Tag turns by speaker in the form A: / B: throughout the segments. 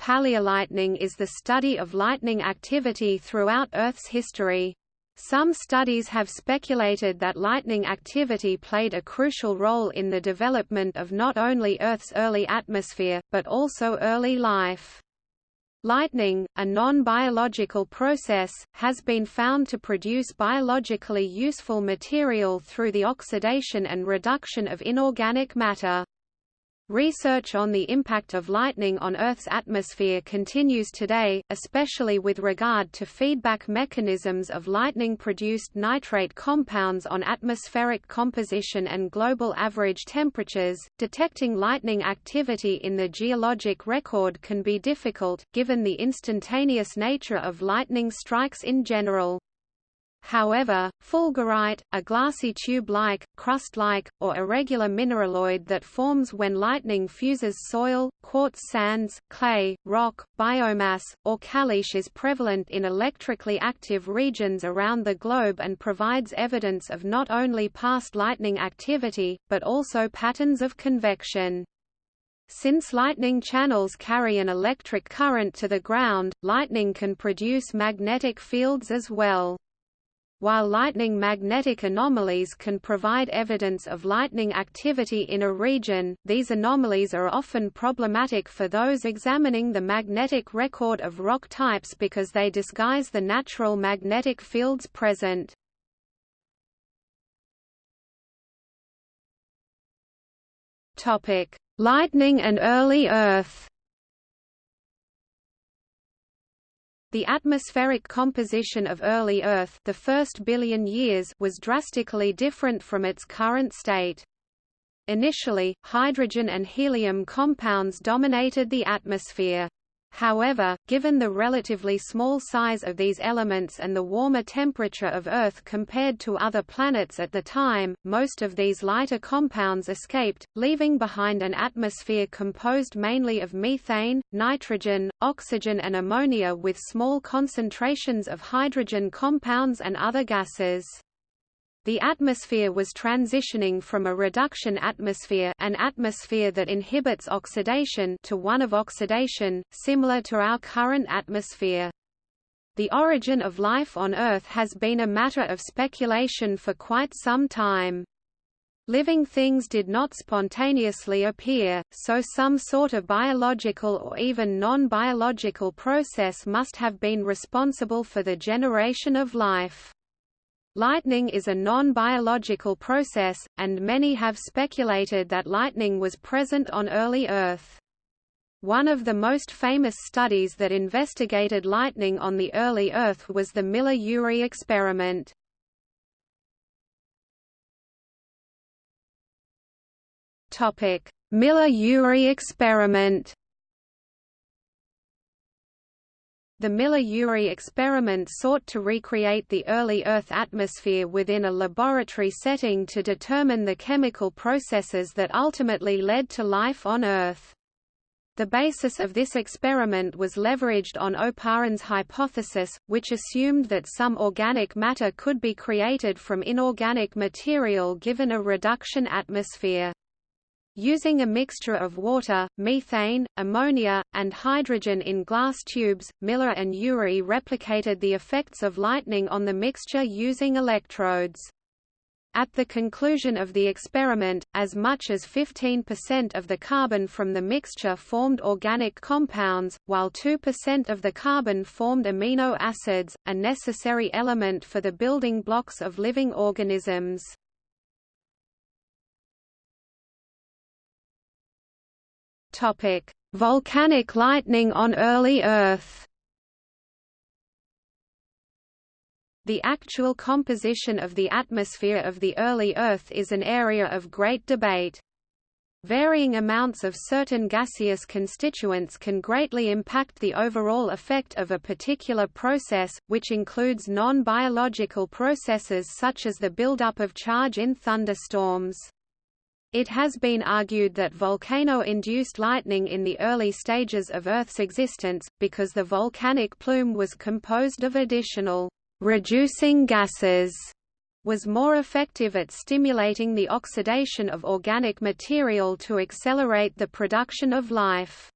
A: Paleolightning is the study of lightning activity throughout Earth's history. Some studies have speculated that lightning activity played a crucial role in the development of not only Earth's early atmosphere, but also early life. Lightning, a non-biological process, has been found to produce biologically useful material through the oxidation and reduction of inorganic matter. Research on the impact of lightning on Earth's atmosphere continues today, especially with regard to feedback mechanisms of lightning-produced nitrate compounds on atmospheric composition and global average temperatures. Detecting lightning activity in the geologic record can be difficult, given the instantaneous nature of lightning strikes in general. However, fulgurite, a glassy tube-like, crust-like, or irregular mineraloid that forms when lightning fuses soil, quartz sands, clay, rock, biomass, or caliche is prevalent in electrically active regions around the globe and provides evidence of not only past lightning activity, but also patterns of convection. Since lightning channels carry an electric current to the ground, lightning can produce magnetic fields as well. While lightning magnetic anomalies can provide evidence of lightning activity in a region, these anomalies are often problematic for those examining the magnetic record of rock types because they disguise the natural magnetic fields present. Lightning and early Earth The atmospheric composition of early Earth the first billion years was drastically different from its current state. Initially, hydrogen and helium compounds dominated the atmosphere. However, given the relatively small size of these elements and the warmer temperature of Earth compared to other planets at the time, most of these lighter compounds escaped, leaving behind an atmosphere composed mainly of methane, nitrogen, oxygen and ammonia with small concentrations of hydrogen compounds and other gases. The atmosphere was transitioning from a reduction atmosphere an atmosphere that inhibits oxidation to one of oxidation, similar to our current atmosphere. The origin of life on Earth has been a matter of speculation for quite some time. Living things did not spontaneously appear, so some sort of biological or even non-biological process must have been responsible for the generation of life. Lightning is a non-biological process, and many have speculated that lightning was present on early Earth. One of the most famous studies that investigated lightning on the early Earth was the Miller-Urey experiment. Miller-Urey experiment The Miller-Urey experiment sought to recreate the early Earth atmosphere within a laboratory setting to determine the chemical processes that ultimately led to life on Earth. The basis of this experiment was leveraged on Oparin's hypothesis, which assumed that some organic matter could be created from inorganic material given a reduction atmosphere. Using a mixture of water, methane, ammonia, and hydrogen in glass tubes, Miller and Urey replicated the effects of lightning on the mixture using electrodes. At the conclusion of the experiment, as much as 15% of the carbon from the mixture formed organic compounds, while 2% of the carbon formed amino acids, a necessary element for the building blocks of living organisms. Topic: Volcanic lightning on early Earth. The actual composition of the atmosphere of the early Earth is an area of great debate. Varying amounts of certain gaseous constituents can greatly impact the overall effect of a particular process, which includes non-biological processes such as the buildup of charge in thunderstorms. It has been argued that volcano-induced lightning in the early stages of Earth's existence, because the volcanic plume was composed of additional reducing gases, was more effective at stimulating the oxidation of organic material to accelerate the production of life.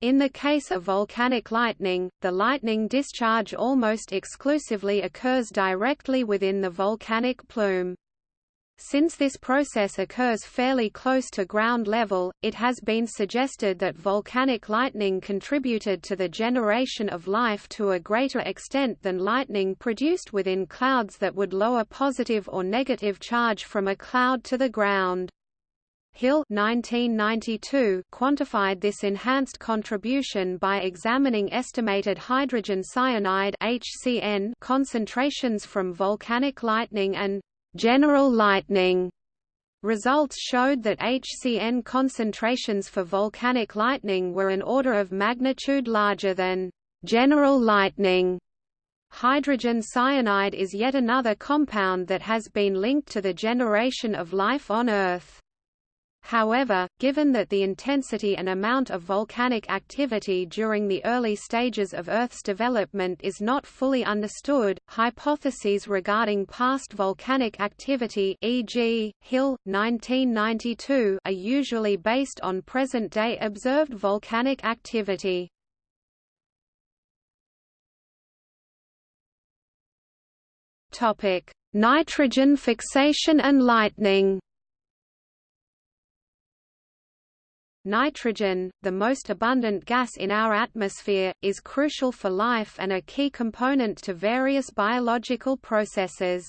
A: In the case of volcanic lightning, the lightning discharge almost exclusively occurs directly within the volcanic plume. Since this process occurs fairly close to ground level, it has been suggested that volcanic lightning contributed to the generation of life to a greater extent than lightning produced within clouds that would lower positive or negative charge from a cloud to the ground. Hill 1992 quantified this enhanced contribution by examining estimated hydrogen cyanide HCN concentrations from volcanic lightning and general lightning. Results showed that HCN concentrations for volcanic lightning were an order of magnitude larger than general lightning. Hydrogen cyanide is yet another compound that has been linked to the generation of life on Earth. However, given that the intensity and amount of volcanic activity during the early stages of Earth's development is not fully understood, hypotheses regarding past volcanic activity e.g., Hill, 1992 are usually based on present-day observed volcanic activity. Nitrogen fixation and lightning Nitrogen, the most abundant gas in our atmosphere, is crucial for life and a key component to various biological processes.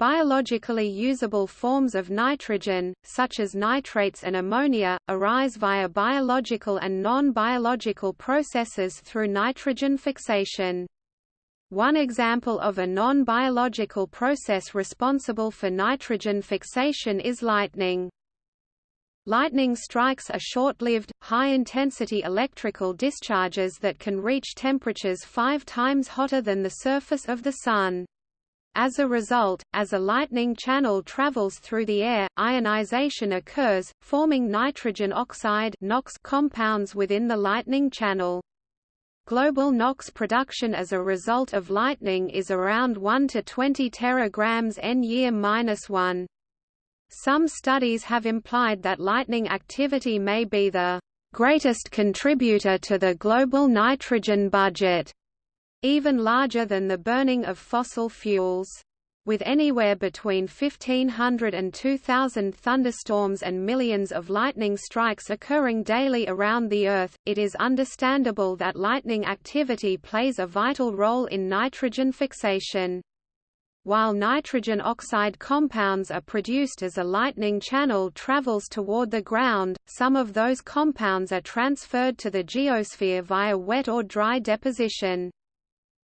A: Biologically usable forms of nitrogen, such as nitrates and ammonia, arise via biological and non-biological processes through nitrogen fixation. One example of a non-biological process responsible for nitrogen fixation is lightning. Lightning strikes are short-lived, high-intensity electrical discharges that can reach temperatures five times hotter than the surface of the Sun. As a result, as a lightning channel travels through the air, ionization occurs, forming nitrogen oxide NOx compounds within the lightning channel. Global NOx production as a result of lightning is around 1 to 20 teragrams n year minus 1. Some studies have implied that lightning activity may be the greatest contributor to the global nitrogen budget, even larger than the burning of fossil fuels. With anywhere between 1,500 and 2,000 thunderstorms and millions of lightning strikes occurring daily around the Earth, it is understandable that lightning activity plays a vital role in nitrogen fixation. While nitrogen oxide compounds are produced as a lightning channel travels toward the ground, some of those compounds are transferred to the geosphere via wet or dry deposition.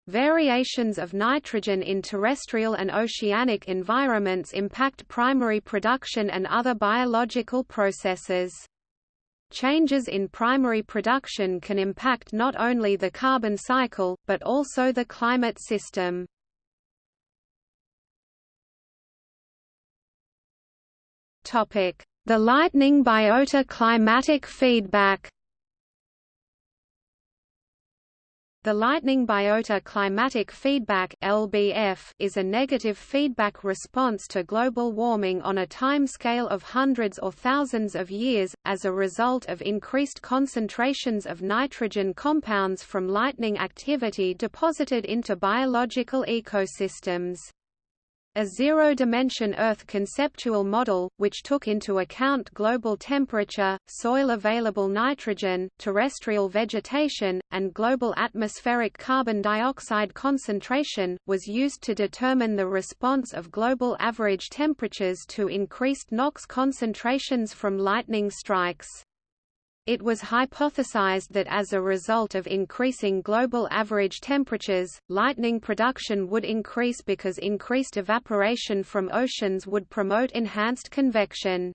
A: Variations of nitrogen in terrestrial and oceanic environments impact primary production and other biological processes. Changes in primary production can impact not only the carbon cycle, but also the climate system. The lightning biota climatic feedback The lightning biota climatic feedback (LBF) is a negative feedback response to global warming on a timescale of hundreds or thousands of years as a result of increased concentrations of nitrogen compounds from lightning activity deposited into biological ecosystems. A zero-dimension Earth conceptual model, which took into account global temperature, soil available nitrogen, terrestrial vegetation, and global atmospheric carbon dioxide concentration, was used to determine the response of global average temperatures to increased NOx concentrations from lightning strikes. It was hypothesized that as a result of increasing global average temperatures, lightning production would increase because increased evaporation from oceans would promote enhanced convection.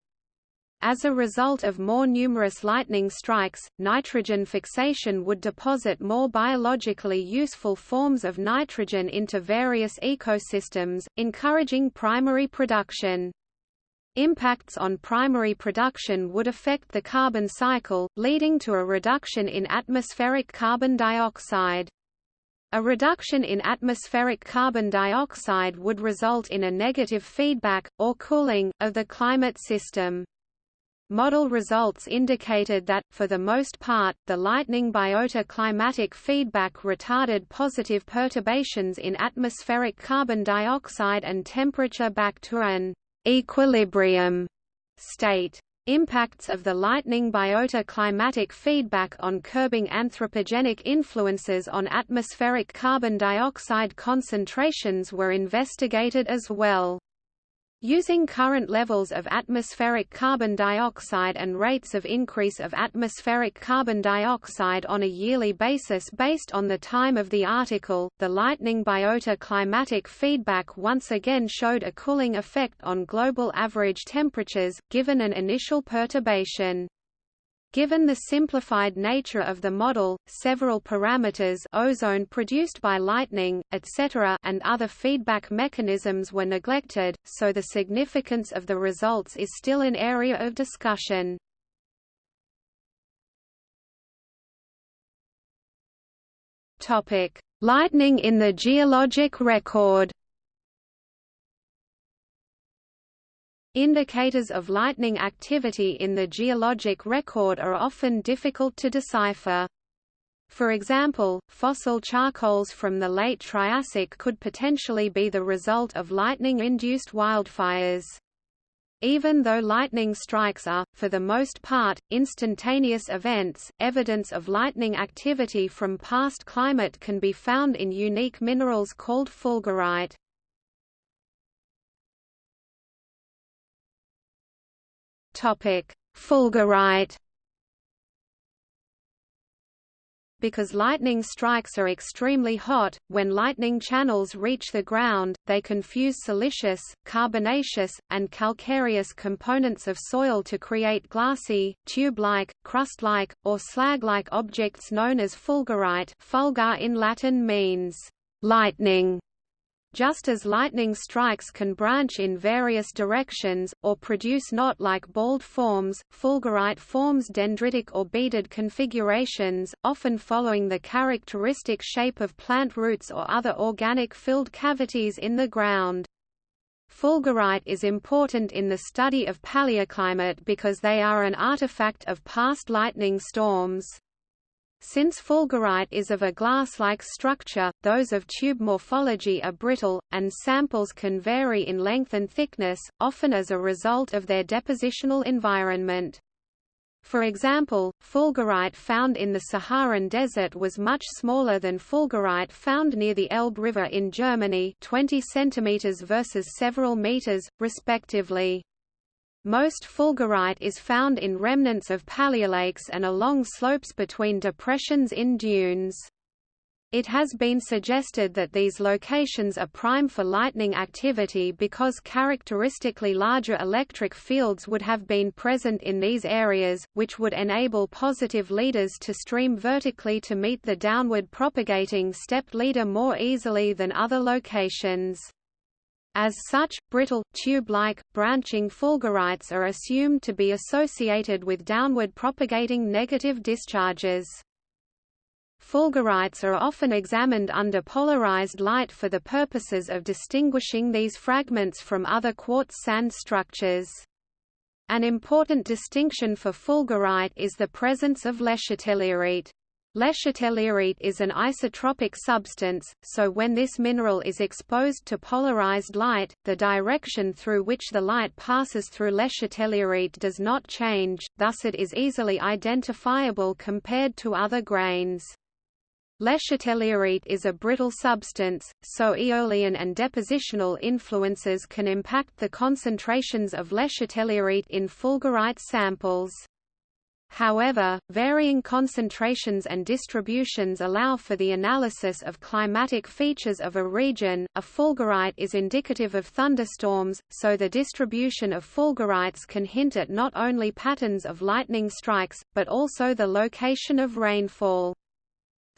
A: As a result of more numerous lightning strikes, nitrogen fixation would deposit more biologically useful forms of nitrogen into various ecosystems, encouraging primary production. Impacts on primary production would affect the carbon cycle, leading to a reduction in atmospheric carbon dioxide. A reduction in atmospheric carbon dioxide would result in a negative feedback, or cooling, of the climate system. Model results indicated that, for the most part, the lightning biota climatic feedback retarded positive perturbations in atmospheric carbon dioxide and temperature back to an equilibrium state. Impacts of the lightning biota climatic feedback on curbing anthropogenic influences on atmospheric carbon dioxide concentrations were investigated as well. Using current levels of atmospheric carbon dioxide and rates of increase of atmospheric carbon dioxide on a yearly basis based on the time of the article, the lightning biota climatic feedback once again showed a cooling effect on global average temperatures, given an initial perturbation. Given the simplified nature of the model, several parameters ozone produced by lightning, etc. and other feedback mechanisms were neglected, so the significance of the results is still an area of discussion. Lightning in the geologic record Indicators of lightning activity in the geologic record are often difficult to decipher. For example, fossil charcoals from the late Triassic could potentially be the result of lightning-induced wildfires. Even though lightning strikes are, for the most part, instantaneous events, evidence of lightning activity from past climate can be found in unique minerals called fulgurite. Fulgurite. Because lightning strikes are extremely hot, when lightning channels reach the ground, they confuse siliceous, carbonaceous, and calcareous components of soil to create glassy, tube-like, crust-like, or slag-like objects known as fulgurite fulgur in Latin means, lightning, just as lightning strikes can branch in various directions, or produce knot-like balled forms, fulgurite forms dendritic or beaded configurations, often following the characteristic shape of plant roots or other organic filled cavities in the ground. Fulgurite is important in the study of paleoclimate because they are an artifact of past lightning storms. Since fulgurite is of a glass-like structure, those of tube morphology are brittle, and samples can vary in length and thickness, often as a result of their depositional environment. For example, fulgurite found in the Saharan desert was much smaller than fulgurite found near the Elbe River in Germany 20 cm versus several meters, respectively. Most fulgurite is found in remnants of paleolakes and along slopes between depressions in dunes. It has been suggested that these locations are prime for lightning activity because characteristically larger electric fields would have been present in these areas, which would enable positive leaders to stream vertically to meet the downward propagating stepped leader more easily than other locations. As such, brittle, tube-like, branching fulgurites are assumed to be associated with downward propagating negative discharges. Fulgurites are often examined under polarized light for the purposes of distinguishing these fragments from other quartz sand structures. An important distinction for fulgurite is the presence of lechatelierite. Lechatelierite is an isotropic substance, so when this mineral is exposed to polarized light, the direction through which the light passes through lechatelierite does not change, thus it is easily identifiable compared to other grains. Lechatelierite is a brittle substance, so aeolian and depositional influences can impact the concentrations of lechatelierite in fulgurite samples. However, varying concentrations and distributions allow for the analysis of climatic features of a region. A fulgurite is indicative of thunderstorms, so the distribution of fulgurites can hint at not only patterns of lightning strikes, but also the location of rainfall.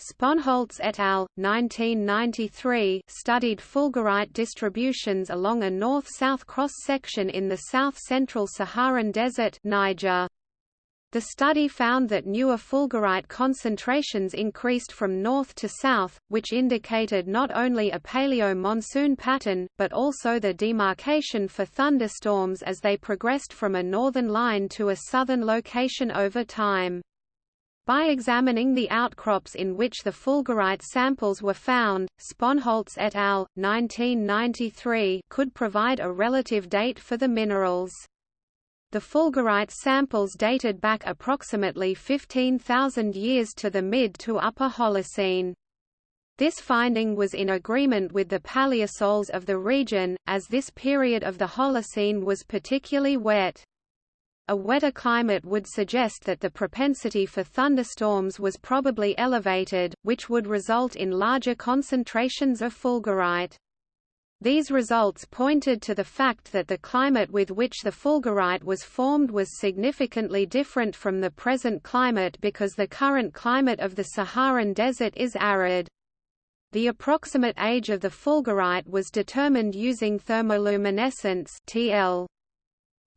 A: Sponholz et al. 1993 studied fulgurite distributions along a north-south cross-section in the south-central Saharan Desert Niger. The study found that newer fulgurite concentrations increased from north to south, which indicated not only a paleo-monsoon pattern, but also the demarcation for thunderstorms as they progressed from a northern line to a southern location over time. By examining the outcrops in which the fulgurite samples were found, Sponholz et al. 1993 could provide a relative date for the minerals. The fulgurite samples dated back approximately 15,000 years to the mid to upper Holocene. This finding was in agreement with the paleosols of the region, as this period of the Holocene was particularly wet. A wetter climate would suggest that the propensity for thunderstorms was probably elevated, which would result in larger concentrations of fulgurite. These results pointed to the fact that the climate with which the fulgurite was formed was significantly different from the present climate because the current climate of the Saharan desert is arid. The approximate age of the fulgurite was determined using thermoluminescence TL.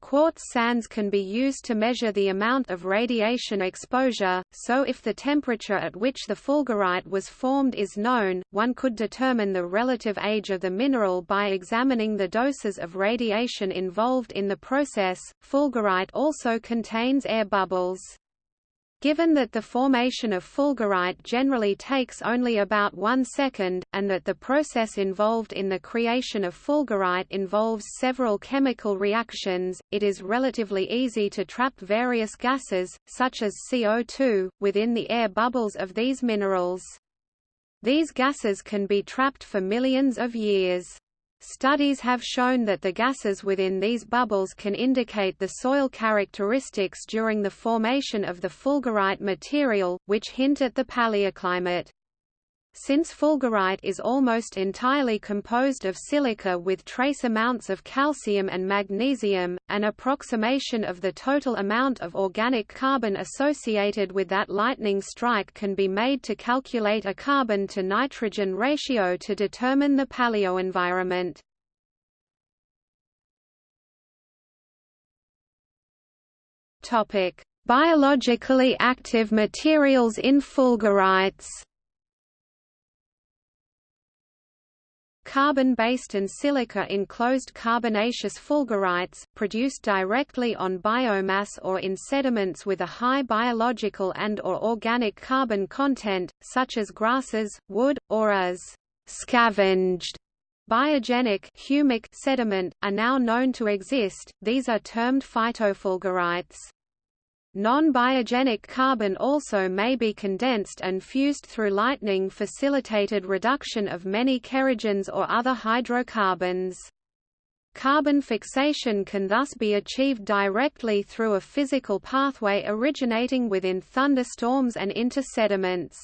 A: Quartz sands can be used to measure the amount of radiation exposure, so if the temperature at which the fulgurite was formed is known, one could determine the relative age of the mineral by examining the doses of radiation involved in the process. Fulgurite also contains air bubbles. Given that the formation of fulgurite generally takes only about one second, and that the process involved in the creation of fulgurite involves several chemical reactions, it is relatively easy to trap various gases, such as CO2, within the air bubbles of these minerals. These gases can be trapped for millions of years. Studies have shown that the gases within these bubbles can indicate the soil characteristics during the formation of the fulgurite material, which hint at the paleoclimate. Since fulgurite is almost entirely composed of silica with trace amounts of calcium and magnesium, an approximation of the total amount of organic carbon associated with that lightning strike can be made to calculate a carbon-to-nitrogen ratio to determine the paleoenvironment. Biologically active materials in fulgurites Carbon-based and silica-enclosed carbonaceous fulgurites, produced directly on biomass or in sediments with a high biological and or organic carbon content, such as grasses, wood, or as scavenged biogenic humic sediment, are now known to exist, these are termed phytofulgurites. Non-biogenic carbon also may be condensed and fused through lightning facilitated reduction of many kerogens or other hydrocarbons. Carbon fixation can thus be achieved directly through a physical pathway originating within thunderstorms and into sediments.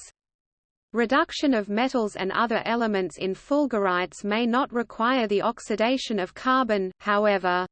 A: Reduction of metals and other elements in fulgurites may not require the oxidation of carbon, however.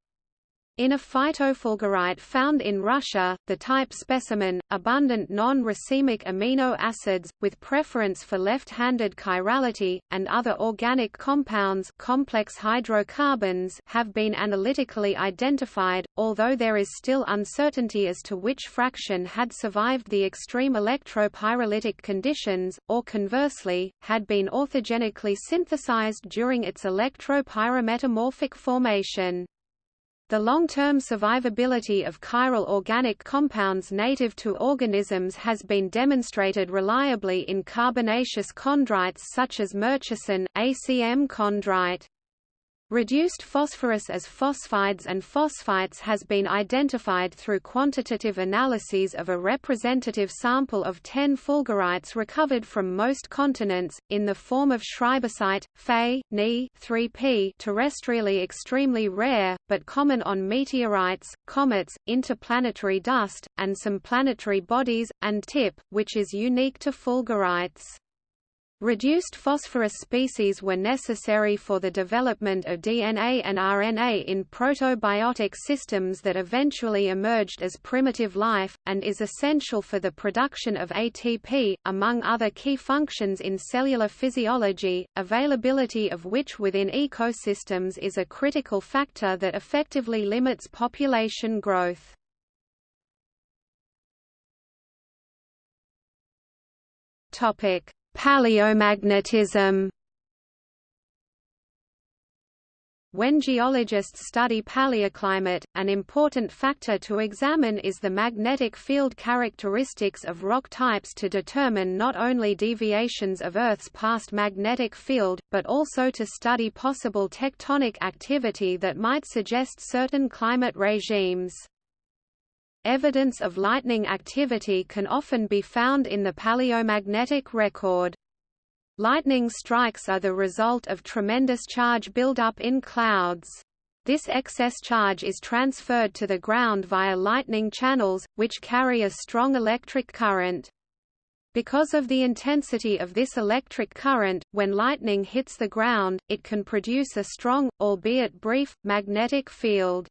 A: In a phytofulgurite found in Russia, the type specimen, abundant non-racemic amino acids, with preference for left-handed chirality, and other organic compounds complex hydrocarbons have been analytically identified, although there is still uncertainty as to which fraction had survived the extreme electropyrolytic conditions, or conversely, had been orthogenically synthesized during its electropyrometamorphic formation. The long-term survivability of chiral organic compounds native to organisms has been demonstrated reliably in carbonaceous chondrites such as murchison, ACM chondrite. Reduced phosphorus as phosphides and phosphites has been identified through quantitative analyses of a representative sample of 10 fulgurites recovered from most continents, in the form of schreibersite, Fe, Ni 3P terrestrially extremely rare, but common on meteorites, comets, interplanetary dust, and some planetary bodies, and TIP, which is unique to fulgurites. Reduced phosphorus species were necessary for the development of DNA and RNA in protobiotic systems that eventually emerged as primitive life, and is essential for the production of ATP, among other key functions in cellular physiology, availability of which within ecosystems is a critical factor that effectively limits population growth. Topic. Paleomagnetism When geologists study paleoclimate, an important factor to examine is the magnetic field characteristics of rock types to determine not only deviations of Earth's past magnetic field, but also to study possible tectonic activity that might suggest certain climate regimes. Evidence of lightning activity can often be found in the paleomagnetic record. Lightning strikes are the result of tremendous charge buildup in clouds. This excess charge is transferred to the ground via lightning channels, which carry a strong electric current. Because of the intensity of this electric current, when lightning hits the ground, it can produce a strong, albeit brief, magnetic field.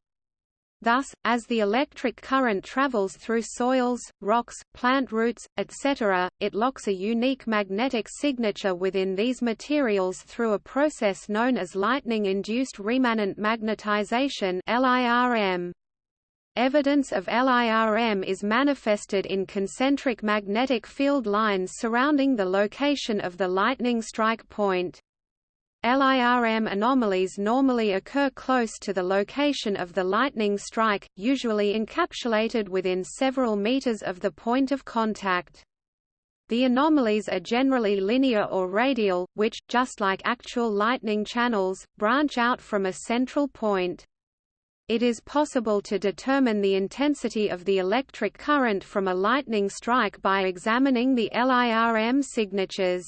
A: Thus, as the electric current travels through soils, rocks, plant roots, etc., it locks a unique magnetic signature within these materials through a process known as lightning-induced remanent magnetization LIRM. Evidence of LIRM is manifested in concentric magnetic field lines surrounding the location of the lightning strike point. LIRM anomalies normally occur close to the location of the lightning strike, usually encapsulated within several meters of the point of contact. The anomalies are generally linear or radial, which, just like actual lightning channels, branch out from a central point. It is possible to determine the intensity of the electric current from a lightning strike by examining the LIRM signatures.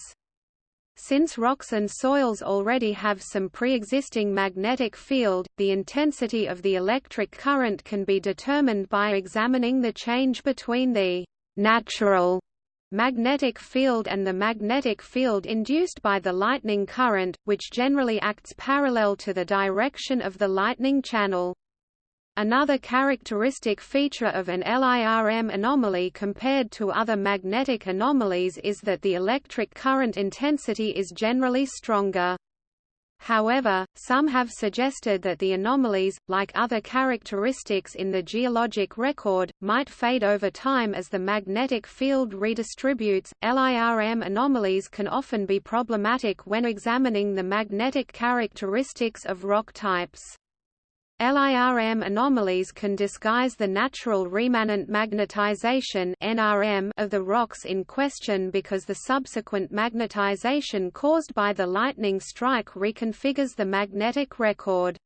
A: Since rocks and soils already have some pre-existing magnetic field, the intensity of the electric current can be determined by examining the change between the natural magnetic field and the magnetic field induced by the lightning current, which generally acts parallel to the direction of the lightning channel. Another characteristic feature of an LIRM anomaly compared to other magnetic anomalies is that the electric current intensity is generally stronger. However, some have suggested that the anomalies, like other characteristics in the geologic record, might fade over time as the magnetic field redistributes. LIRM anomalies can often be problematic when examining the magnetic characteristics of rock types. LIRM anomalies can disguise the natural remanent magnetization (NRM) of the rocks in question because the subsequent magnetization caused by the lightning strike reconfigures the magnetic record.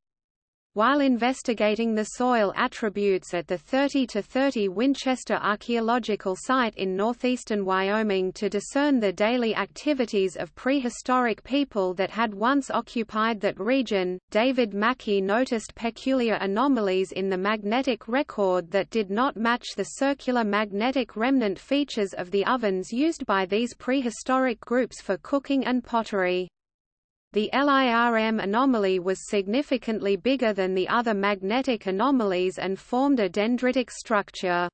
A: While investigating the soil attributes at the 30 to 30 Winchester Archaeological Site in northeastern Wyoming to discern the daily activities of prehistoric people that had once occupied that region, David Maki noticed peculiar anomalies in the magnetic record that did not match the circular magnetic remnant features of the ovens used by these prehistoric groups for cooking and pottery. The LIRM anomaly was significantly bigger than the other magnetic anomalies and formed a dendritic structure.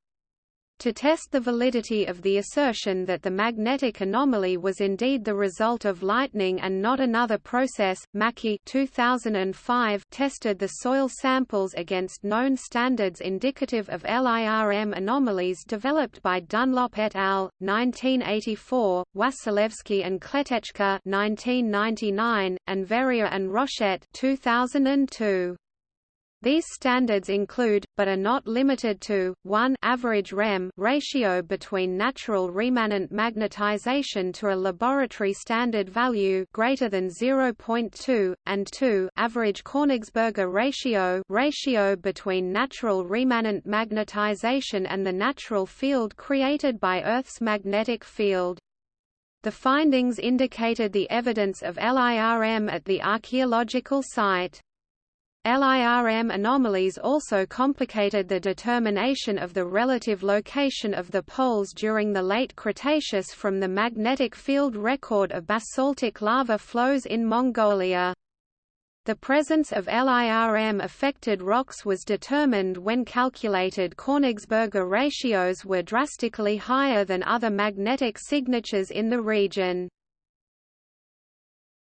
A: To test the validity of the assertion that the magnetic anomaly was indeed the result of lightning and not another process, Maki 2005 tested the soil samples against known standards indicative of LIRM anomalies developed by Dunlop et al. 1984, Wasilewski and Kletetschka 1999, and Verrier and Rochette 2002. These standards include, but are not limited to, 1 average REM ratio between natural remanent magnetization to a laboratory standard value greater than 0.2, and 2 average Königsberger ratio ratio between natural remanent magnetization and the natural field created by Earth's magnetic field. The findings indicated the evidence of LIRM at the archaeological site. LIRM anomalies also complicated the determination of the relative location of the poles during the late Cretaceous from the magnetic field record of basaltic lava flows in Mongolia. The presence of LIRM-affected rocks was determined when calculated Königsberger ratios were drastically higher than other magnetic signatures in the region.